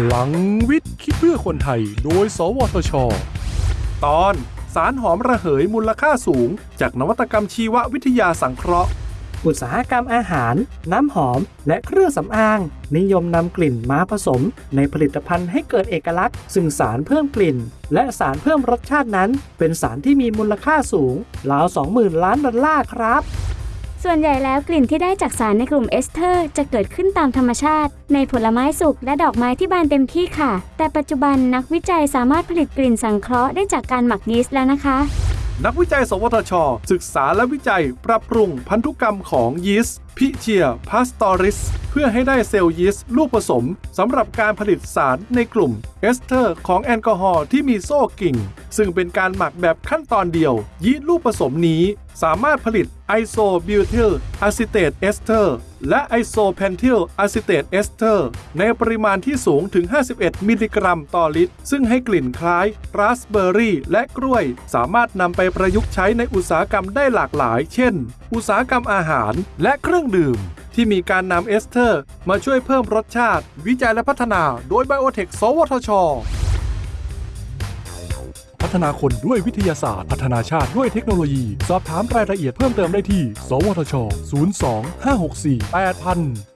พลังวิทย์คิดเพื่อคนไทย โดย สวทช ตอนสารหอมระเหยมูลค่าสูง จากนวัตกรรมชีววิทยาสังเคราะห์ อุตสาหกรรมอาหาร น้ำหอม และเครื่องสำอาง นิยมนำกลิ่นมาผสม ในผลิตภัณฑ์ให้เกิดเอกลักษณ์ ซึ่งสารเพิ่มกลิ่น และสารเพิ่มรสชาตินั้น เป็นสารที่มีมูลค่าสูงราว20,000 ล้านดอลลาร์ครับ ส่วนใหญ่แล้วกลิ่นที่ได้จากสารในกลุ่มเอสเทอร์ จะเกิดขึ้นตามธรรมชาติ ในผลไม้สุกและดอกไม้ที่บานเต็มที่ค่ะ แต่ปัจจุบันนักวิจัยสามารถผลิตกลิ่นสังเคราะห์ได้จากการหมักยีสต์แล้วนะคะ นักวิจัย สวทช ศึกษาและวิจัย ปรับปรุงพันธุกรรมของยีสต์ Pichia pastoris เพื่อให้ได้เซลล์ยีสต์ลูกผสมสำหรับการผลิตสารในกลุ่มเอสเทอร์ ของแอลกอฮอล์ที่มีโซ่กิ่งซึ่งเป็นการหมักแบบขั้นตอนเดียว ยีสต์ลูกผสมนี้ สามารถผลิตไอโซบิวทิลอะซิเตตเอสเทอร์และไอโซเพนทิลอะซิเตตเอสเทอร์ในปริมาณที่สูงถึง 51 มิลลิกรัมต่อลิตร ซึ่งให้กลิ่นคล้ายราสเบอร์รี่และกล้วย สามารถนำไปประยุกต์ใช้ในอุตสาหกรรมได้หลากหลาย เช่น อุตสาหกรรมอาหารและเครื่องดื่มที่มีการนำเอสเทอร์ มาช่วยเพิ่มรสชาติ วิจัยและพัฒนา โดยไบโอเทคสวทช พัฒนาคนด้วยวิทยาศาสตร์ พัฒนาชาติด้วยเทคโนโลยี สอบถามรายละเอียดเพิ่มเติมได้ที่ สวทช 02 564 8000